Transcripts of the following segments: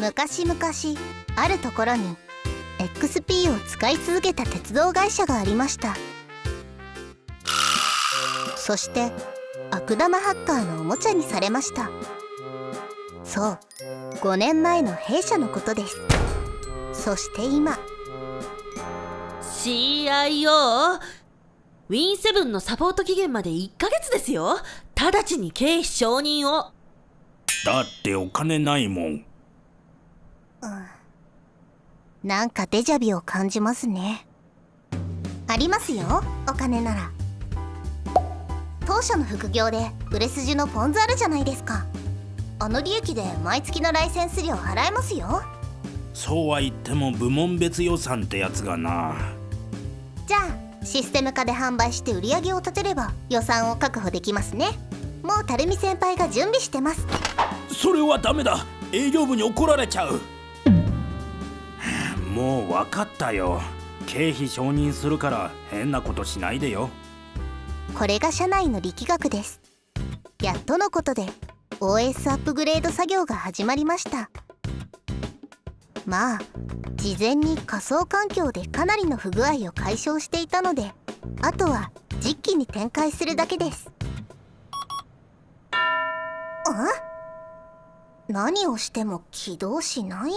昔々あるところに XP を使い続けた鉄道会社がありました。そして悪玉ハッカーのおもちゃにされました。そう5年前の弊社のことです。そして今 CIO ウィンセブンのサポート期限まで1ヶ月ですよ。直ちに経費承認を。だってお金ないもんなんかデジャビを感じますね。ありますよお金なら。当社の副業で売れ筋のポン酢あるじゃないですか。あの利益で毎月のライセンス料払えますよ。そうは言っても部門別予算ってやつがな。じゃあシステム化で販売して売り上げを立てれば予算を確保できますね。もう垂水先輩が準備してます。それはダメだ。営業部に怒られちゃうもう分かったよ。経費承認するから変なことしないでよ。これが社内の力学です。やっとのことで OS アップグレード作業が始まりました。まあ事前に仮想環境でかなりの不具合を解消していたのであとは実機に展開するだけです。あ？何をしても起動しない？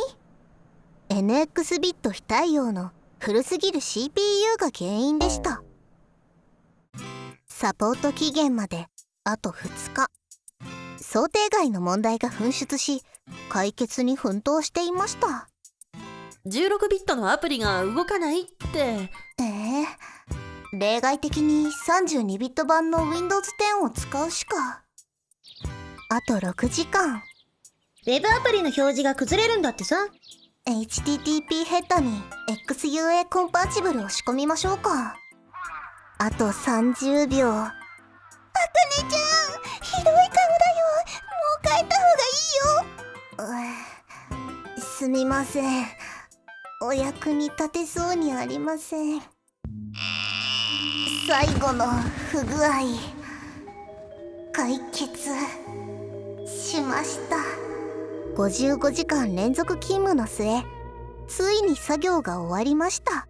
NX ビット非対応の古すぎる CPU が原因でした。サポート期限まであと2日。想定外の問題が噴出し解決に奮闘していました。16ビットのアプリが動かないって。ええ。例外的に32ビット版の Windows 10を使うしか。あと6時間。ウェブアプリの表示が崩れるんだってさ HTTP ヘッドに XUA コンパーチブルを仕込みましょうか。あと30秒あかねちゃんひどい顔だよ。もう帰った方がいいよ。すみません。お役に立てそうにありません。最後の不具合解決しました。55時間連続勤務の末ついに作業が終わりました。